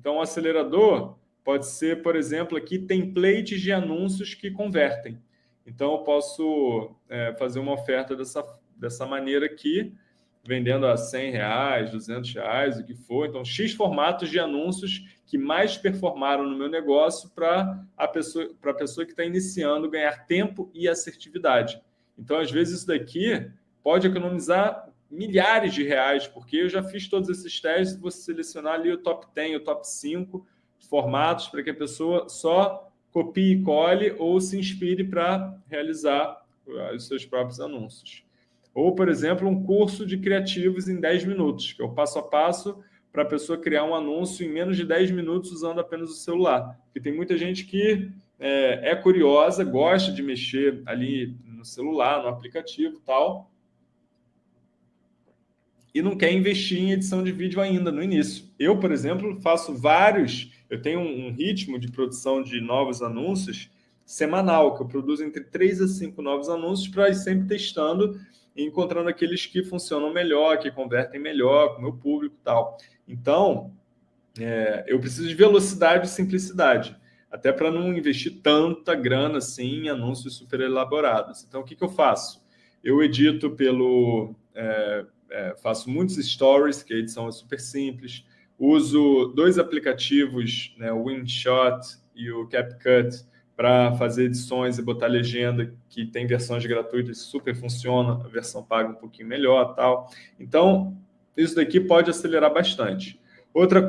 Então, o acelerador pode ser, por exemplo, aqui templates de anúncios que convertem. Então, eu posso é, fazer uma oferta dessa, dessa maneira aqui, vendendo a 100 reais, 200 reais, o que for. Então, X formatos de anúncios que mais performaram no meu negócio para a pessoa, a pessoa que está iniciando ganhar tempo e assertividade. Então, às vezes, isso daqui pode economizar milhares de reais, porque eu já fiz todos esses testes, você selecionar ali o top 10, o top 5 formatos para que a pessoa só copie e cole ou se inspire para realizar os seus próprios anúncios. Ou, por exemplo, um curso de criativos em 10 minutos, que é o passo a passo para a pessoa criar um anúncio em menos de 10 minutos usando apenas o celular. Porque tem muita gente que é, é curiosa, gosta de mexer ali no celular, no aplicativo tal, e não quer investir em edição de vídeo ainda no início. Eu, por exemplo, faço vários, eu tenho um ritmo de produção de novos anúncios semanal, que eu produzo entre 3 a 5 novos anúncios para ir sempre testando e encontrando aqueles que funcionam melhor, que convertem melhor com o meu público e tal. Então, é, eu preciso de velocidade e simplicidade, até para não investir tanta grana assim em anúncios super elaborados. Então, o que, que eu faço? Eu edito pelo... Faço muitos stories, que a edição é super simples, uso dois aplicativos, né, o InShot e o CapCut, para fazer edições e botar legenda, que tem versões gratuitas, super funciona, a versão paga um pouquinho melhor tal. Então, isso daqui pode acelerar bastante. Outra